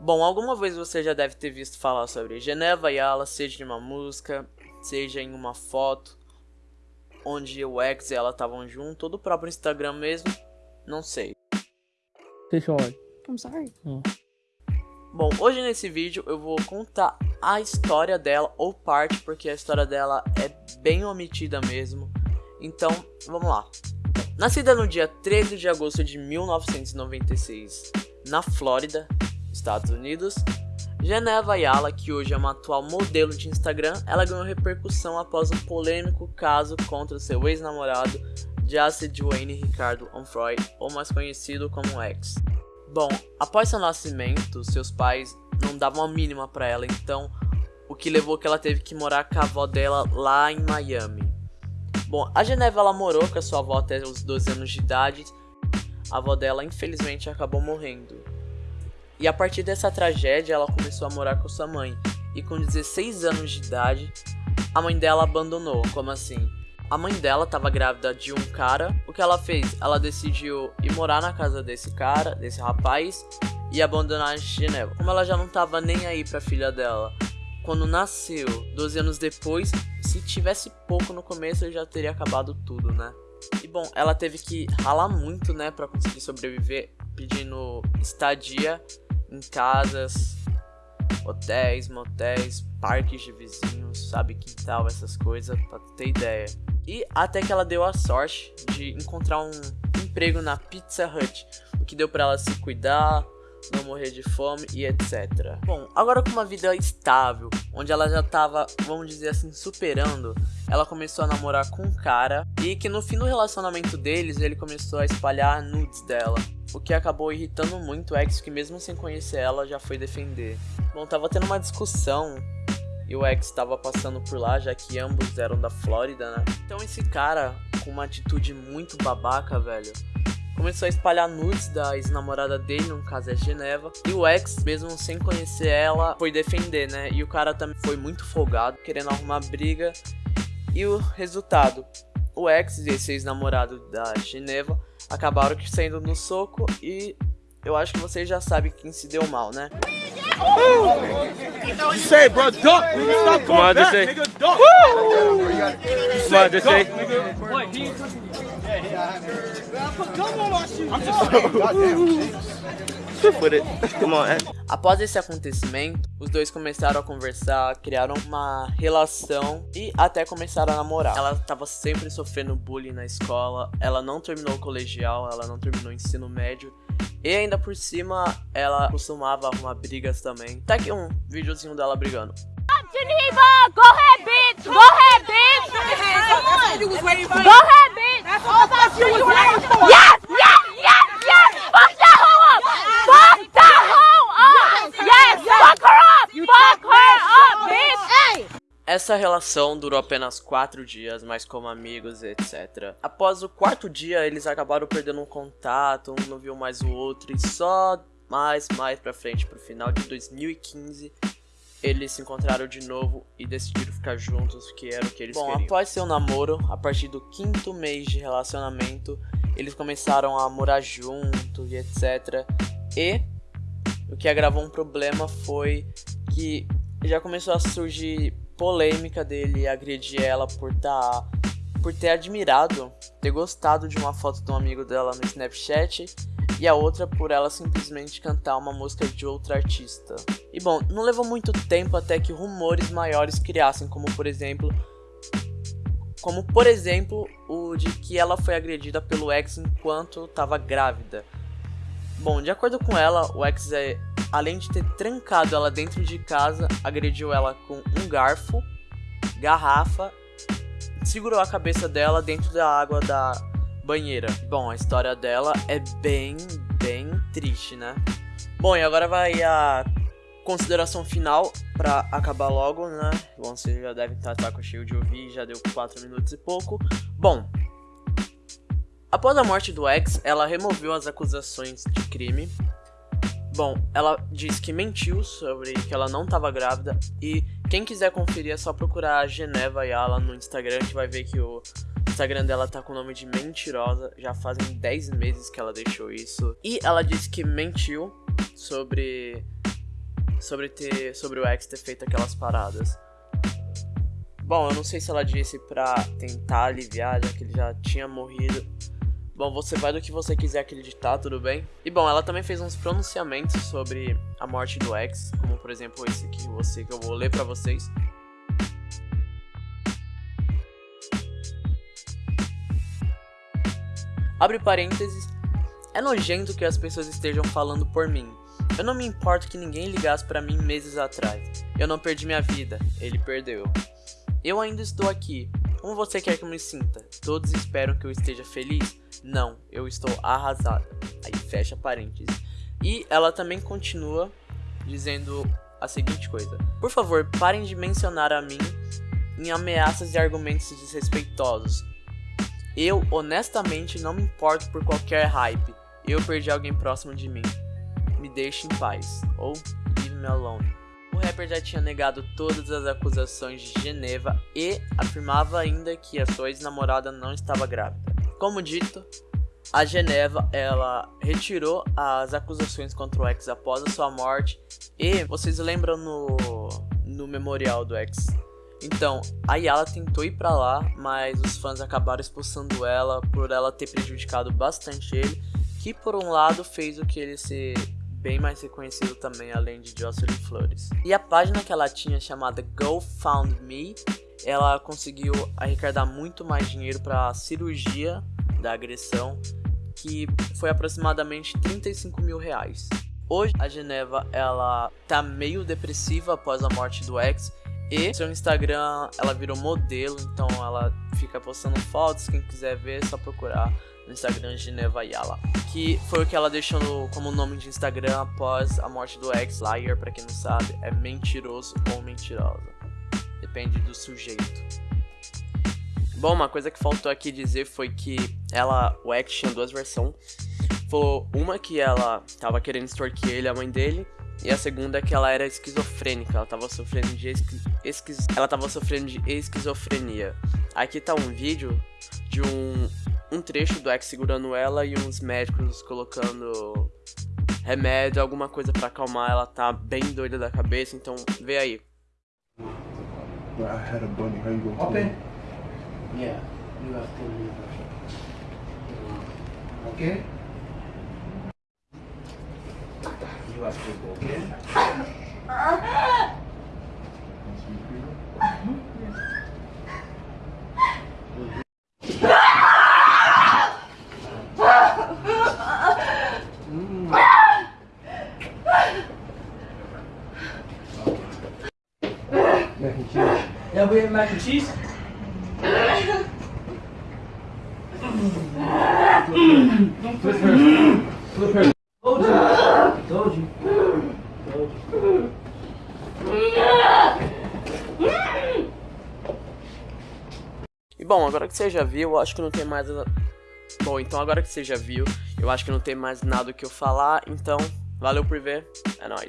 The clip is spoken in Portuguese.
Bom, alguma vez você já deve ter visto falar sobre Geneva Yala, seja em uma música, seja em uma foto, onde o ex e ela estavam juntos, ou do próprio Instagram mesmo, não sei. O olho. I'm sorry. Bom, hoje nesse vídeo eu vou contar a história dela, ou parte, porque a história dela é bem omitida mesmo. Então, vamos lá. Nascida no dia 13 de agosto de 1996, na Flórida, Estados Unidos, Geneva Ayala, que hoje é uma atual modelo de Instagram, ela ganhou repercussão após um polêmico caso contra seu ex-namorado, Jace Dwayne Ricardo Onfroy, ou mais conhecido como ex. Bom, após seu nascimento, seus pais não davam a mínima para ela, então o que levou que ela teve que morar com a avó dela lá em Miami. Bom, a Geneva ela morou com a sua avó até os 12 anos de idade. A avó dela infelizmente acabou morrendo. E a partir dessa tragédia, ela começou a morar com sua mãe. E com 16 anos de idade, a mãe dela abandonou. Como assim? A mãe dela estava grávida de um cara. O que ela fez? Ela decidiu ir morar na casa desse cara, desse rapaz, e abandonar a Geneva. Como ela já não estava nem aí pra filha dela, quando nasceu, 12 anos depois, se tivesse pouco no começo, já teria acabado tudo, né? E bom, ela teve que ralar muito, né, para conseguir sobreviver, pedindo estadia em casas, hotéis, motéis, parques de vizinhos, sabe, quintal, essas coisas, pra ter ideia. E até que ela deu a sorte de encontrar um emprego na Pizza Hut, o que deu para ela se cuidar, não morrer de fome e etc. Bom, agora com uma vida estável, onde ela já tava, vamos dizer assim, superando, ela começou a namorar com um cara e que no fim do relacionamento deles ele começou a espalhar nudes dela. O que acabou irritando muito o ex que mesmo sem conhecer ela já foi defender. Bom, tava tendo uma discussão e o ex estava passando por lá, já que ambos eram da Flórida, né? Então esse cara, com uma atitude muito babaca, velho, começou a espalhar nudes da ex-namorada dele, no caso é Geneva. E o ex, mesmo sem conhecer ela, foi defender, né? E o cara também foi muito folgado, querendo arrumar briga. E o resultado, o ex e esse ex-namorado da Geneva acabaram saindo no soco e eu acho que vocês já sabem quem se deu mal, né? Say, bro, duck. Nigga, stop going back. Nigga, duck. Come on, just say. I'm just saying, goddamn. Stiff Após esse acontecimento, os dois começaram a conversar, criaram uma relação e até começaram a namorar. Ela estava sempre sofrendo bullying na escola, ela não terminou o colegial, ela não terminou o ensino médio. E ainda por cima, ela costumava arrumar brigas também. Tá aqui um videozinho dela brigando. Geneva, go ahead, bitch. Go ahead, bitch. Go ahead, bitch. That's what I thought you was waiting for. Yes, yes, yes, yes. Fuck that hoe up. Fuck that hoe up. Yes, fuck her up. Fuck her up, bitch. Hey. Essa relação durou apenas quatro dias, mas como amigos, etc. Após o quarto dia, eles acabaram perdendo um contato, um não viu mais o outro, e só mais, mais pra frente, pro final de 2015, eles se encontraram de novo e decidiram ficar juntos, que era o que eles Bom, queriam. após seu namoro, a partir do quinto mês de relacionamento, eles começaram a morar juntos e etc. E o que agravou um problema foi que já começou a surgir polêmica dele agredir ela por tá por ter admirado, ter gostado de uma foto de um amigo dela no Snapchat e a outra por ela simplesmente cantar uma música de outra artista. E bom, não levou muito tempo até que rumores maiores criassem, como por exemplo, como por exemplo o de que ela foi agredida pelo ex enquanto estava grávida. Bom, de acordo com ela, o ex é além de ter trancado ela dentro de casa, agrediu ela com um garfo, garrafa, segurou a cabeça dela dentro da água da banheira. Bom, a história dela é bem, bem triste, né? Bom, e agora vai a consideração final pra acabar logo, né? Bom, vocês já devem estar tá com cheio de ouvir, já deu 4 minutos e pouco. Bom, após a morte do ex, ela removeu as acusações de crime Bom, ela diz que mentiu sobre que ela não estava grávida e quem quiser conferir é só procurar a Geneva Yala no Instagram que vai ver que o Instagram dela tá com o nome de mentirosa, já fazem 10 meses que ela deixou isso. E ela disse que mentiu sobre sobre ter sobre o ex ter feito aquelas paradas. Bom, eu não sei se ela disse pra tentar aliviar, já que ele já tinha morrido. Bom, você vai do que você quiser acreditar, tudo bem? E bom, ela também fez uns pronunciamentos sobre a morte do ex, como por exemplo esse que você que eu vou ler pra vocês. Abre parênteses. É nojento que as pessoas estejam falando por mim. Eu não me importo que ninguém ligasse para mim meses atrás. Eu não perdi minha vida, ele perdeu. Eu ainda estou aqui. Como você quer que eu me sinta? Todos esperam que eu esteja feliz? Não, eu estou arrasada. Aí fecha parênteses. E ela também continua dizendo a seguinte coisa: Por favor, parem de mencionar a mim em ameaças e argumentos desrespeitosos. Eu, honestamente, não me importo por qualquer hype. Eu perdi alguém próximo de mim. Me deixe em paz. Ou leave me alone. O rapper já tinha negado todas as acusações de Geneva e afirmava ainda que a sua ex-namorada não estava grávida. Como dito, a Geneva ela retirou as acusações contra o ex após a sua morte e vocês lembram no, no memorial do ex então, a Yala tentou ir para lá, mas os fãs acabaram expulsando ela por ela ter prejudicado bastante ele, que por um lado fez o que ele ser bem mais reconhecido também, além de Jocelyn Flores. E a página que ela tinha chamada GoFundMe, ela conseguiu arrecadar muito mais dinheiro para a cirurgia da agressão, que foi aproximadamente 35 mil reais. Hoje a Geneva ela tá meio depressiva após a morte do ex e seu Instagram, ela virou modelo, então ela fica postando fotos, quem quiser ver é só procurar no Instagram Geneva Yala. Que foi o que ela deixou no, como nome de Instagram após a morte do ex Liar, pra quem não sabe, é mentiroso ou mentirosa. Depende do sujeito. Bom, uma coisa que faltou aqui dizer foi que ela, o ex tinha duas versões. Foi uma que ela tava querendo extorquir ele, a mãe dele, e a segunda é que ela era esquizofrênica, ela tava sofrendo de esqui, esquiz, ela tava sofrendo de esquizofrenia. Aqui tá um vídeo de um, um trecho do ex segurando ela e uns médicos colocando remédio, alguma coisa para acalmar, ela tá bem doida da cabeça, então vê aí. I had a bunny. How you gonna Open. Yeah, you have to leave. Okay? You have to go, okay? Mac and cheese. Yeah, we have mac and cheese. Flip her. Flip her. E bom, agora que você já viu, eu acho que não tem mais. Bom, então agora que você já viu, eu acho que não tem mais nada o que eu falar. Então, valeu por ver. É nóis.